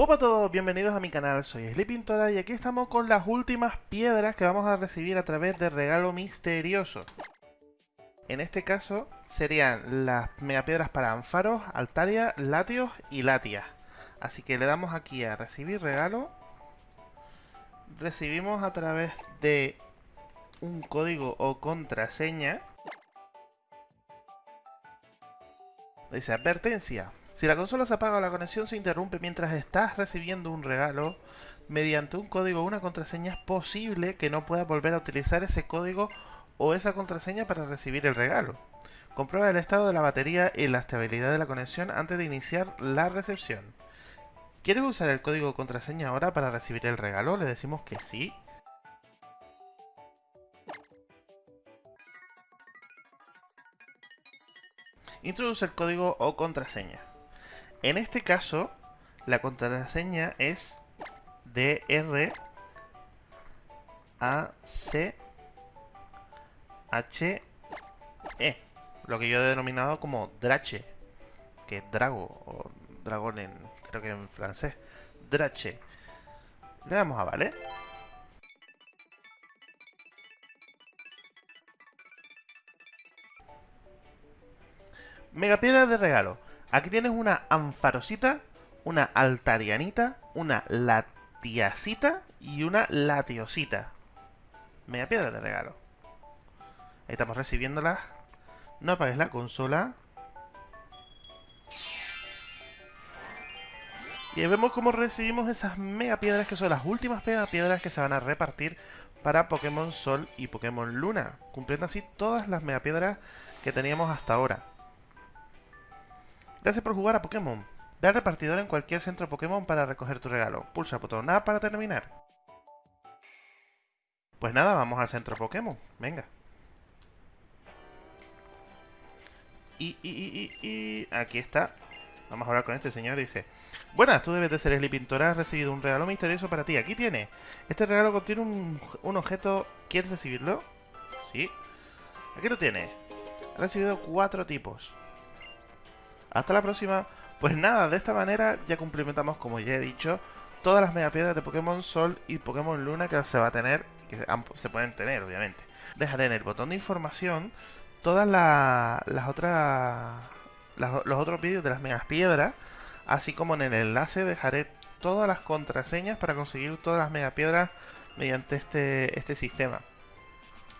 Hola a todos, bienvenidos a mi canal, soy Sleepintora y aquí estamos con las últimas piedras que vamos a recibir a través de regalo misterioso. En este caso serían las megapiedras para Anfaros, Altaria, Latios y Latias. Así que le damos aquí a recibir regalo. Recibimos a través de un código o contraseña. Dice advertencia. Si la consola se apaga o la conexión se interrumpe mientras estás recibiendo un regalo, mediante un código o una contraseña es posible que no puedas volver a utilizar ese código o esa contraseña para recibir el regalo. Comprueba el estado de la batería y la estabilidad de la conexión antes de iniciar la recepción. ¿Quieres usar el código o contraseña ahora para recibir el regalo? Le decimos que sí. Introduce el código o contraseña. En este caso, la contraseña es DR A C H E, lo que yo he denominado como Drache, que es Drago o dragón en creo que en francés. Drache. Le damos a vale. Megapiedra de regalo. Aquí tienes una anfarosita, una altarianita, una latiasita y una latiosita. Media piedra de regalo. Ahí estamos recibiéndolas. No apagues la consola. Y vemos cómo recibimos esas mega piedras que son las últimas mega piedras que se van a repartir para Pokémon Sol y Pokémon Luna, cumpliendo así todas las mega piedras que teníamos hasta ahora. Gracias por jugar a Pokémon. Ve al repartidor en cualquier centro Pokémon para recoger tu regalo. Pulsa botón A para terminar. Pues nada, vamos al centro Pokémon. Venga. Y, y, y, y, aquí está. Vamos a hablar con este señor y dice... Buenas, tú debes de ser el Pintora. Has recibido un regalo misterioso para ti. Aquí tiene. Este regalo contiene un, un objeto. ¿Quieres recibirlo? Sí. Aquí lo tiene. Ha recibido cuatro tipos. Hasta la próxima. Pues nada, de esta manera ya cumplimentamos, como ya he dicho, todas las megapiedras de Pokémon Sol y Pokémon Luna que se va a tener, que se pueden tener, obviamente. Dejaré en el botón de información todas las otras... los otros vídeos de las megapiedras, así como en el enlace dejaré todas las contraseñas para conseguir todas las megapiedras mediante este, este sistema.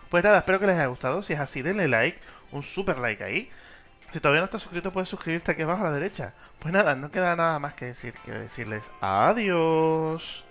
Pues nada, espero que les haya gustado. Si es así, denle like, un super like ahí. Si todavía no estás suscrito, puedes suscribirte aquí abajo a la derecha. Pues nada, no queda nada más que decir que decirles adiós.